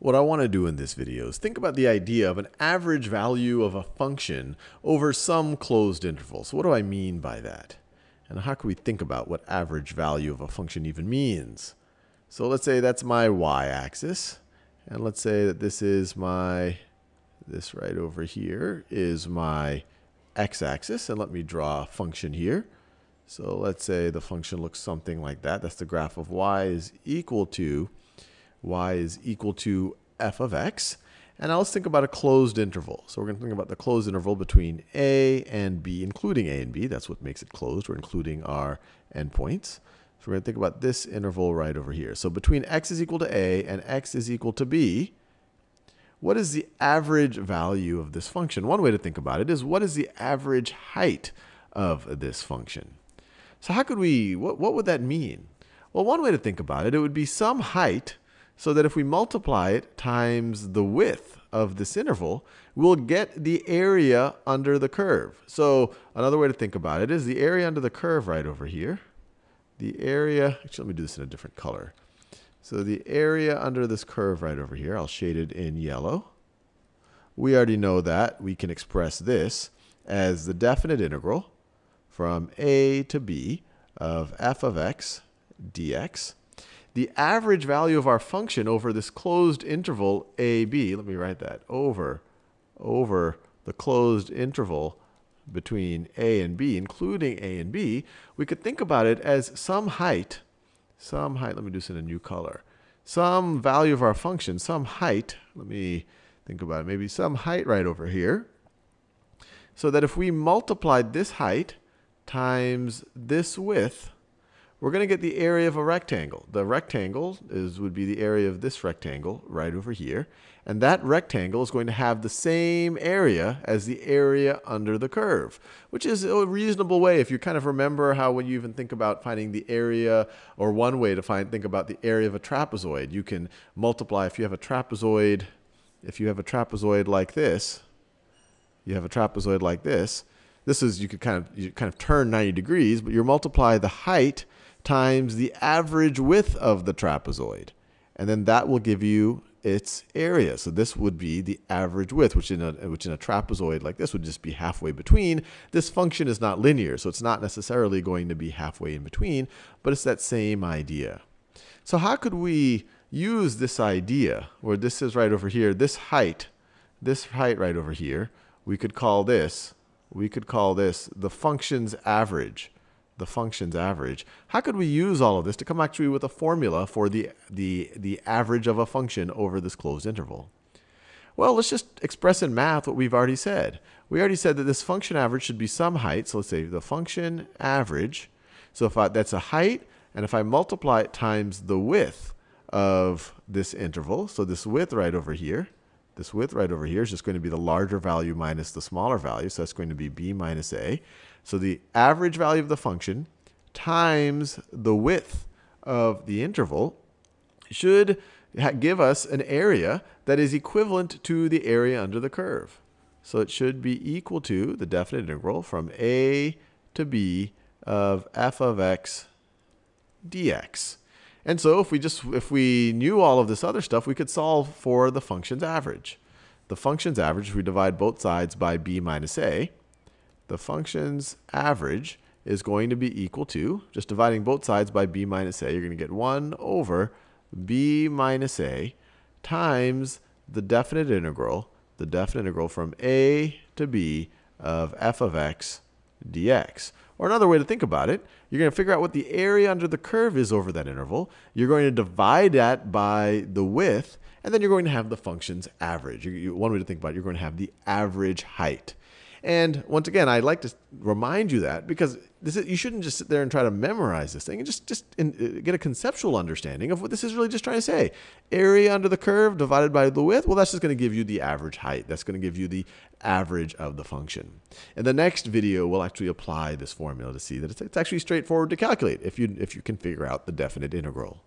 What I want to do in this video is think about the idea of an average value of a function over some closed interval. So what do I mean by that? And how can we think about what average value of a function even means? So let's say that's my y-axis. And let's say that this is my, this right over here is my x-axis. And let me draw a function here. So let's say the function looks something like that. That's the graph of y is equal to y is equal to f of x. And now let's think about a closed interval. So we're going to think about the closed interval between a and b, including a and b. That's what makes it closed. We're including our endpoints. So we're going to think about this interval right over here. So between x is equal to a and x is equal to b, what is the average value of this function? One way to think about it is what is the average height of this function? So how could we, what, what would that mean? Well, one way to think about it, it would be some height so that if we multiply it times the width of this interval, we'll get the area under the curve. So another way to think about it is the area under the curve right over here. The area, actually let me do this in a different color. So the area under this curve right over here, I'll shade it in yellow. We already know that. We can express this as the definite integral from a to b of f of x dx the average value of our function over this closed interval ab, let me write that, over, over the closed interval between a and b, including a and b, we could think about it as some height, some height, let me do this in a new color, some value of our function, some height, let me think about it, maybe some height right over here, so that if we multiplied this height times this width, we're going to get the area of a rectangle. The rectangle is would be the area of this rectangle right over here. And that rectangle is going to have the same area as the area under the curve, which is a reasonable way if you kind of remember how when you even think about finding the area, or one way to find think about the area of a trapezoid, you can multiply if you have a trapezoid, if you have a trapezoid like this, you have a trapezoid like this, this is you could kind of you kind of turn 90 degrees, but you multiply the height times the average width of the trapezoid. And then that will give you its area. So this would be the average width, which in a which in a trapezoid like this would just be halfway between. This function is not linear, so it's not necessarily going to be halfway in between, but it's that same idea. So how could we use this idea, where this is right over here, this height, this height right over here, we could call this, we could call this the function's average the function's average. How could we use all of this to come actually with a formula for the, the, the average of a function over this closed interval? Well, let's just express in math what we've already said. We already said that this function average should be some height. So let's say the function average. So if I, that's a height, and if I multiply it times the width of this interval, so this width right over here, this width right over here is just going to be the larger value minus the smaller value. So that's going to be b minus a. So the average value of the function times the width of the interval should give us an area that is equivalent to the area under the curve. So it should be equal to the definite integral from a to b of f of x dx. And so if we just if we knew all of this other stuff, we could solve for the function's average. The function's average, if we divide both sides by b minus a, the function's average is going to be equal to, just dividing both sides by b minus a, you're going to get 1 over b minus a times the definite integral, the definite integral from a to b of f of x dx. Or another way to think about it, you're going to figure out what the area under the curve is over that interval. You're going to divide that by the width, and then you're going to have the function's average. You, you, one way to think about it, you're going to have the average height. And once again, I'd like to remind you that because this is, you shouldn't just sit there and try to memorize this thing and just, just in, uh, get a conceptual understanding of what this is really just trying to say. Area under the curve divided by the width, well, that's just going to give you the average height. That's going to give you the average of the function. In the next video, we'll actually apply this formula to see that it's, it's actually straightforward to calculate if you, if you can figure out the definite integral.